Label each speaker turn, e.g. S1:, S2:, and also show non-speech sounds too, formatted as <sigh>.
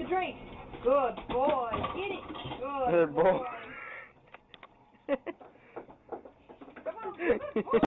S1: the drink. Good boy. Get it. Good,
S2: Good boy.
S1: boy. <laughs> Come on. Good boy.